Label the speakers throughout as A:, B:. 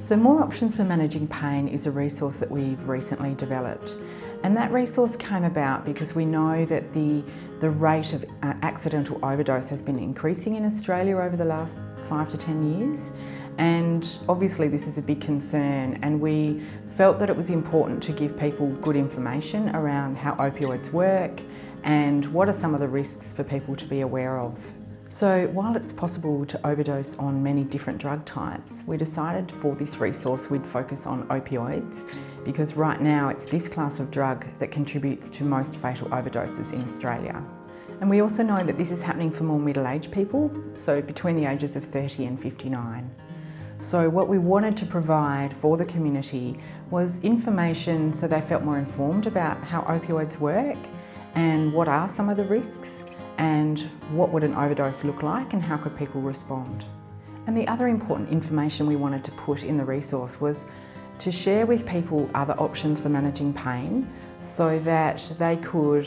A: So More Options for Managing Pain is a resource that we've recently developed. And that resource came about because we know that the, the rate of uh, accidental overdose has been increasing in Australia over the last five to 10 years. And obviously this is a big concern and we felt that it was important to give people good information around how opioids work and what are some of the risks for people to be aware of. So while it's possible to overdose on many different drug types, we decided for this resource we'd focus on opioids because right now it's this class of drug that contributes to most fatal overdoses in Australia. And we also know that this is happening for more middle-aged people, so between the ages of 30 and 59. So what we wanted to provide for the community was information so they felt more informed about how opioids work and what are some of the risks and what would an overdose look like and how could people respond. And the other important information we wanted to put in the resource was to share with people other options for managing pain so that they could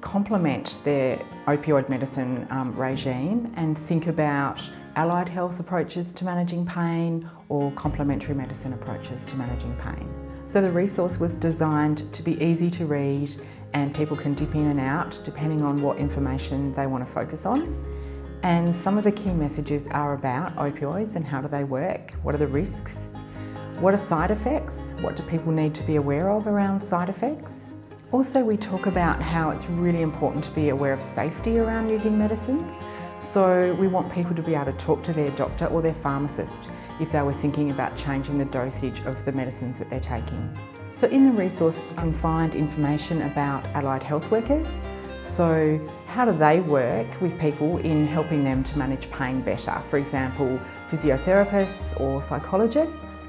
A: complement their opioid medicine um, regime and think about allied health approaches to managing pain or complementary medicine approaches to managing pain. So the resource was designed to be easy to read and people can dip in and out depending on what information they want to focus on. And some of the key messages are about opioids and how do they work, what are the risks, what are side effects, what do people need to be aware of around side effects. Also we talk about how it's really important to be aware of safety around using medicines. So we want people to be able to talk to their doctor or their pharmacist if they were thinking about changing the dosage of the medicines that they're taking. So in the resource you can find information about allied health workers. So how do they work with people in helping them to manage pain better? For example, physiotherapists or psychologists.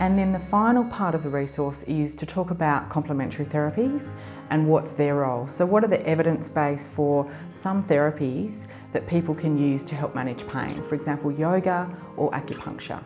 A: And then the final part of the resource is to talk about complementary therapies and what's their role. So what are the evidence base for some therapies that people can use to help manage pain? For example, yoga or acupuncture.